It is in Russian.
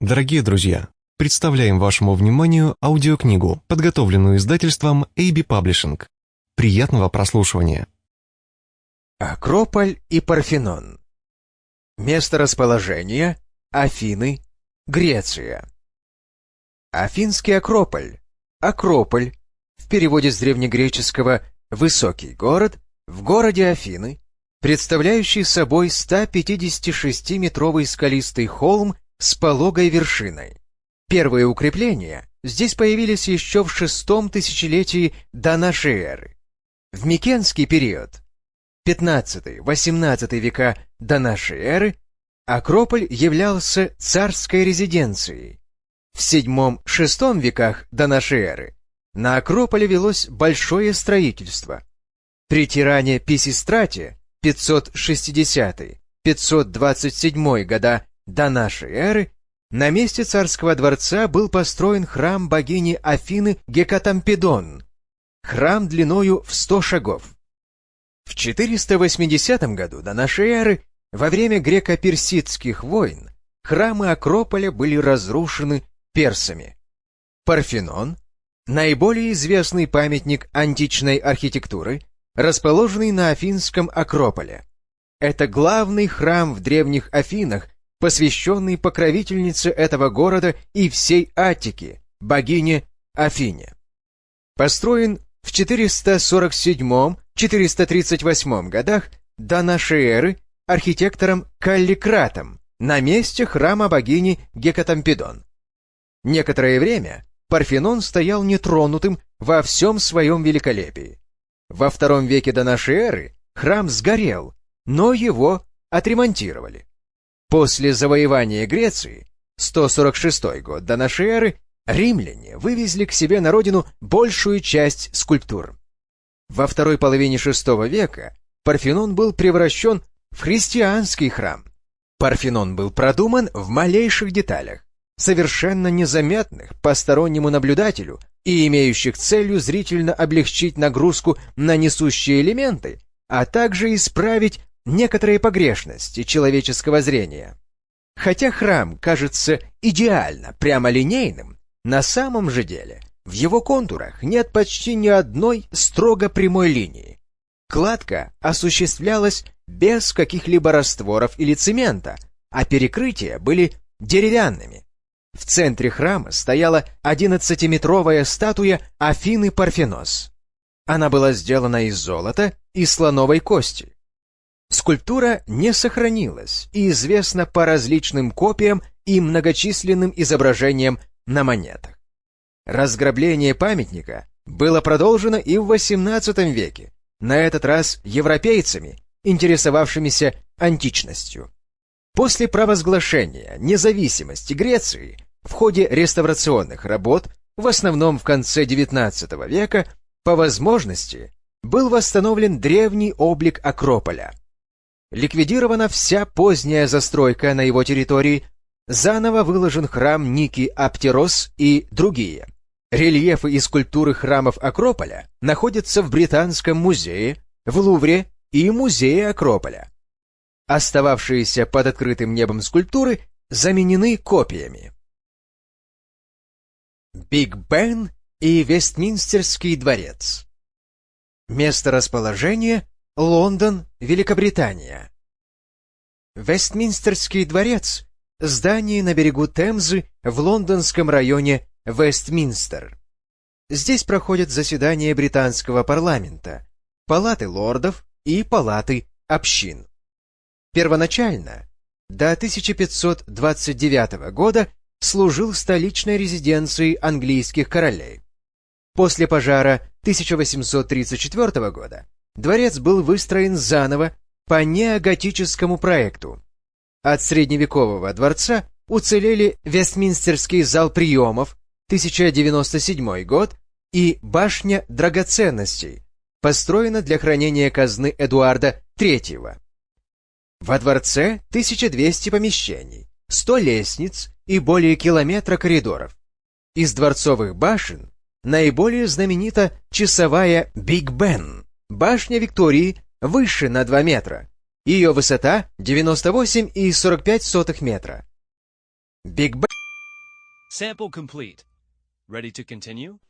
Дорогие друзья, представляем вашему вниманию аудиокнигу, подготовленную издательством AB Publishing. Приятного прослушивания. Акрополь и Парфенон. Место расположения – Афины, Греция. Афинский Акрополь. Акрополь. В переводе с древнегреческого «высокий город» в городе Афины, представляющий собой 156-метровый скалистый холм с пологой вершиной. Первые укрепления здесь появились еще в шестом тысячелетии до нашей эры. В Микенский период, 15-18 века до нашей эры, Акрополь являлся царской резиденцией. В VII-VI веках до нашей эры на Акрополе велось большое строительство. При тиране Писистрате 560-527 года до нашей эры на месте царского дворца был построен храм богини Афины Гекатампедон, храм длиною в 100 шагов. В 480 году до нашей эры, во время греко-персидских войн, храмы Акрополя были разрушены персами. Парфенон – наиболее известный памятник античной архитектуры, расположенный на Афинском Акрополе. Это главный храм в древних Афинах, посвященный покровительнице этого города и всей Аттики, богине Афине. Построен в 447-438 годах до нашей эры архитектором Калликратом на месте храма богини Гекатампедон. Некоторое время Парфенон стоял нетронутым во всем своем великолепии. Во втором веке до нашей эры храм сгорел, но его отремонтировали. После завоевания Греции, 146 год до нашей эры, римляне вывезли к себе на родину большую часть скульптур. Во второй половине VI века Парфенон был превращен в христианский храм. Парфенон был продуман в малейших деталях, совершенно незаметных постороннему наблюдателю и имеющих целью зрительно облегчить нагрузку на несущие элементы, а также исправить некоторые погрешности человеческого зрения. Хотя храм кажется идеально прямолинейным, на самом же деле в его контурах нет почти ни одной строго прямой линии. Кладка осуществлялась без каких-либо растворов или цемента, а перекрытия были деревянными. В центре храма стояла 11-метровая статуя Афины Парфенос. Она была сделана из золота и слоновой кости. Скульптура не сохранилась и известна по различным копиям и многочисленным изображениям на монетах. Разграбление памятника было продолжено и в XVIII веке, на этот раз европейцами, интересовавшимися античностью. После провозглашения независимости Греции в ходе реставрационных работ, в основном в конце XIX века, по возможности был восстановлен древний облик Акрополя – Ликвидирована вся поздняя застройка на его территории, заново выложен храм Ники Аптерос и другие. Рельефы и скульптуры храмов Акрополя находятся в Британском музее, в Лувре и Музее Акрополя. Остававшиеся под открытым небом скульптуры заменены копиями. Биг Бен и Вестминстерский дворец. Место расположения Лондон, Великобритания. Вестминстерский дворец – здание на берегу Темзы в лондонском районе Вестминстер. Здесь проходят заседания британского парламента, палаты лордов и палаты общин. Первоначально, до 1529 года, служил столичной резиденцией английских королей. После пожара 1834 года дворец был выстроен заново по неоготическому проекту. От средневекового дворца уцелели Вестминстерский зал приемов, 1097 год, и башня драгоценностей, построена для хранения казны Эдуарда III. Во дворце 1200 помещений, 100 лестниц и более километра коридоров. Из дворцовых башен наиболее знаменита часовая Биг Бен, Башня Виктории выше на 2 метра. Ее высота 98,45 метра. Биг Бен Sample complete. Ready to continue?